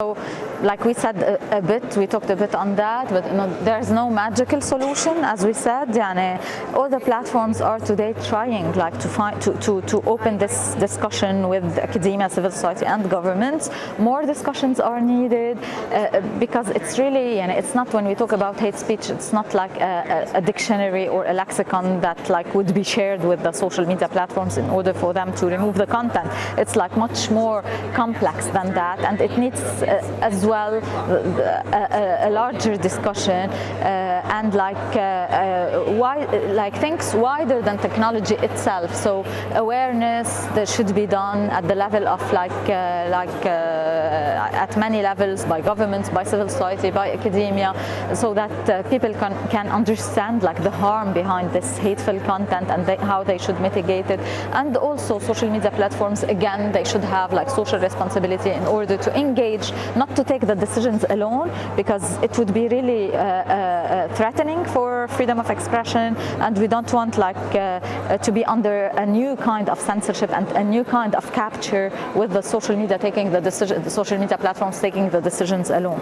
So, like we said a, a, bit, we talked a bit on that, but there's no magical solution, as we said. Yani, all the platforms are today trying, like, to find to, to, to open this discussion with academia, civil society, and governments. More discussions are needed uh, because it's really, yani, it's not when we talk about hate speech, it's not like a, a, dictionary or a lexicon that like would be shared with the social media platforms in order for them to remove the content. It's like much more complex than that, and it needs uh, as well a, a, larger discussion uh, and like uh, why like things wider than technology itself. So awareness that should be done at the level of like like at many levels by governments by civil society by academia so that people can can understand like the harm behind this hateful content and they, how they should mitigate it. And also social media platforms again they should have like social responsibility in order to engage not to take the decisions alone because it would be really uh, uh, threatening for freedom of expression and we don't want like uh, to be under a new kind of censorship and a new kind of capture with the social media taking the decision the social media platforms taking the decisions alone